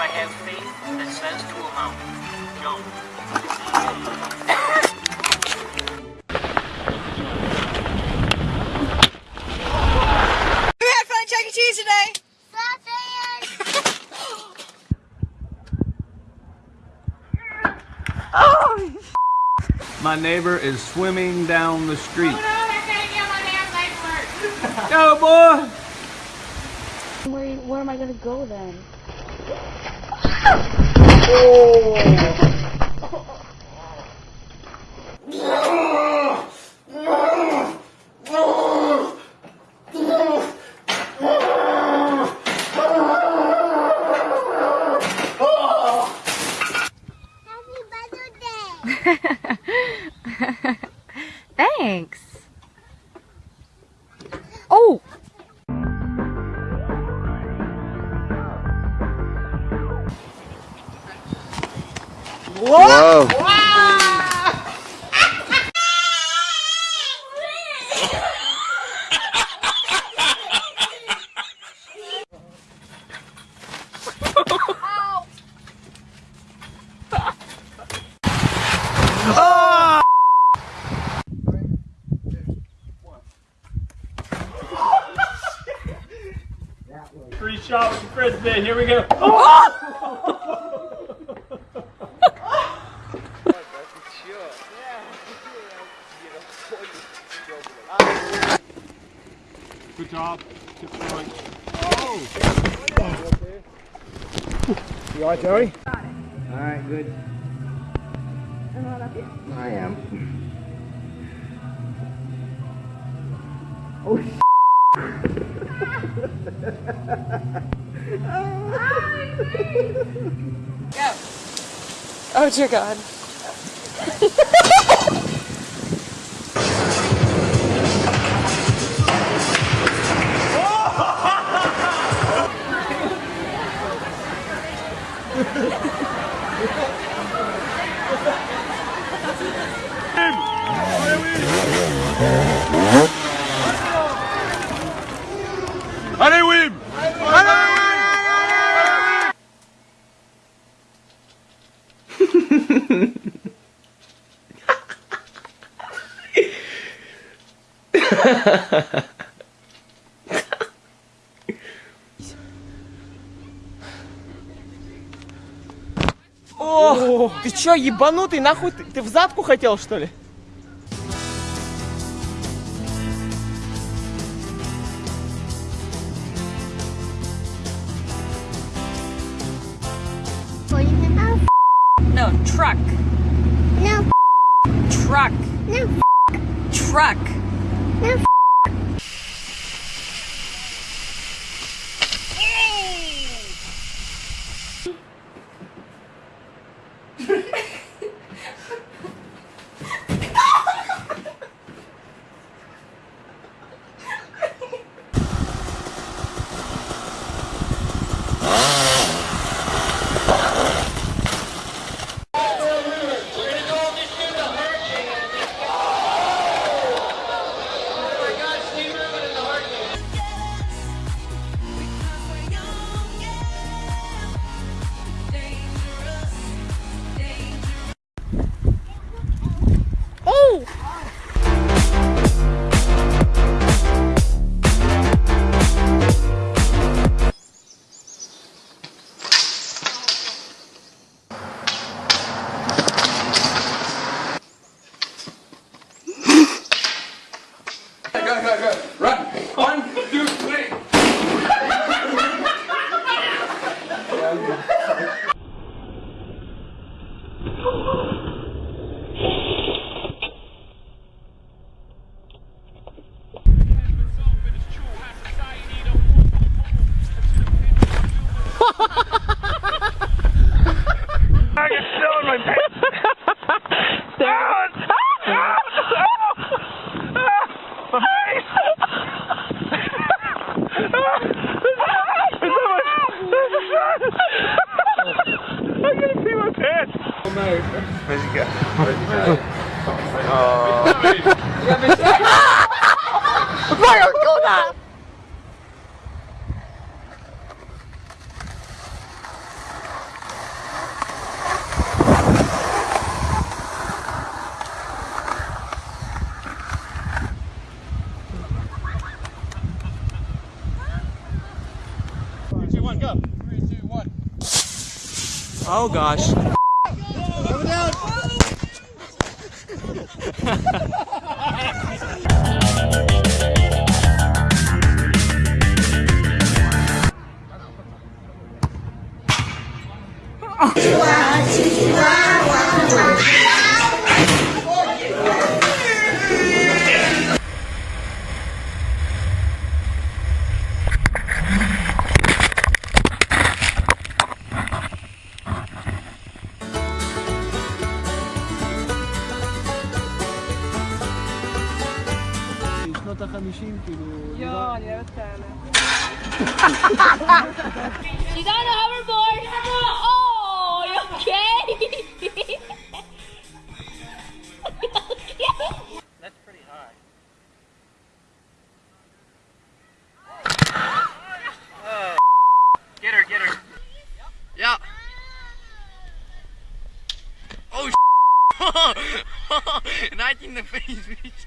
I have faith that says to a mountain, jump. Who had fun at Chuck E. Cheese today? My neighbor is swimming down the street. Where, Go, boy! where am I gonna go then? With the frisbee. Here we go. Good job. Tip the right. You alright, Joey? Alright, good. I am. Oh Oh, dear God. О, ты чё, ебанутый, нахуй ты, ты в задку хотел, что ли? No, truck. No, Truck. no, Truck. no. I oh. right, I've that! Oh gosh. 50 kilo. Yun, dapat sana. She's on a hoverboard! Oh, you okay? okay? That's pretty high. Oh. Get her, get her. Yeah. Oh, knight in the face, bitch.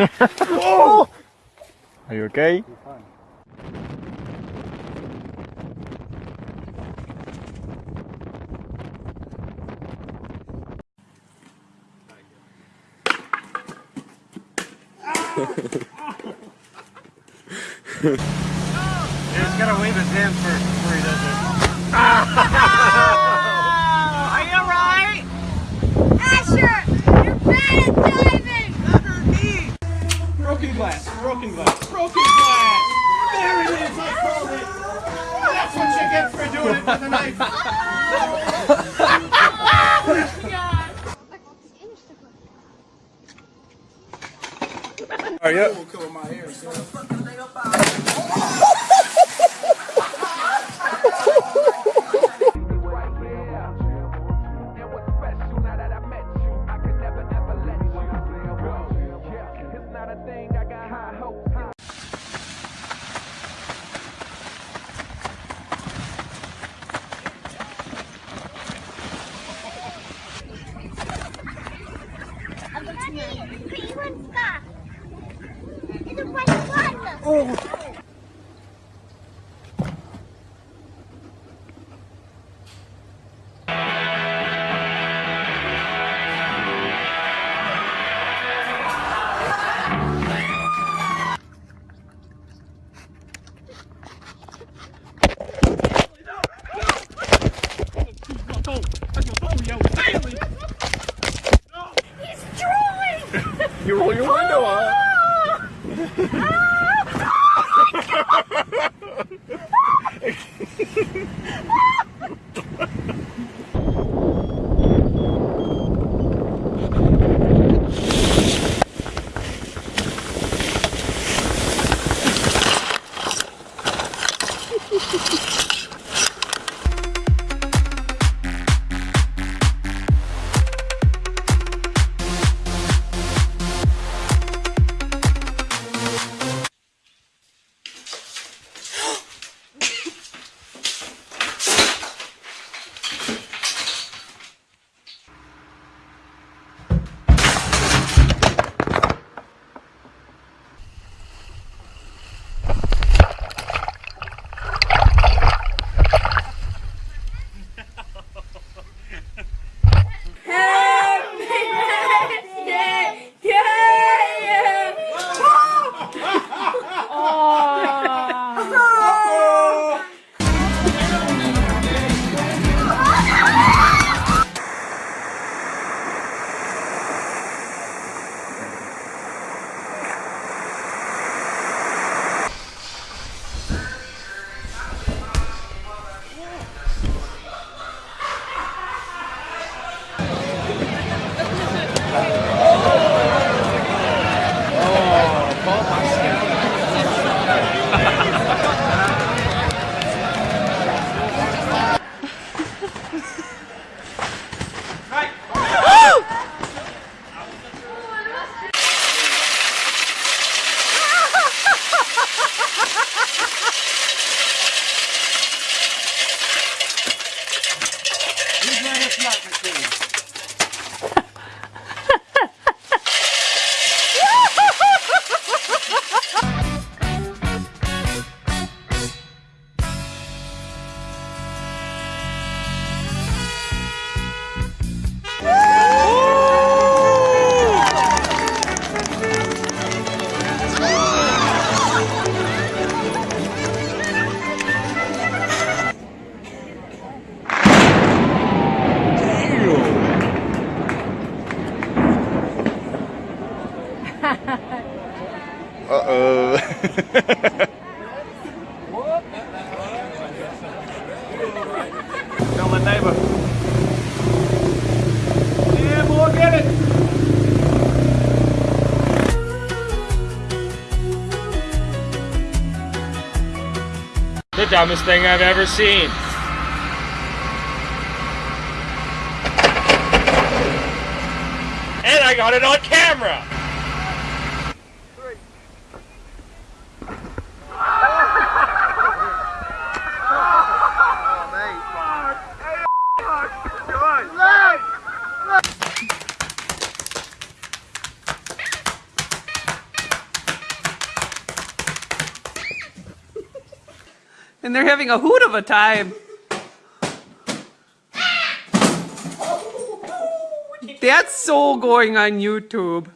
Are you okay? Just gotta wave his hand first before he does it. for the knife. You dumbest thing I've ever seen. And I got it on camera! And they're having a hoot of a time. That's so going on YouTube.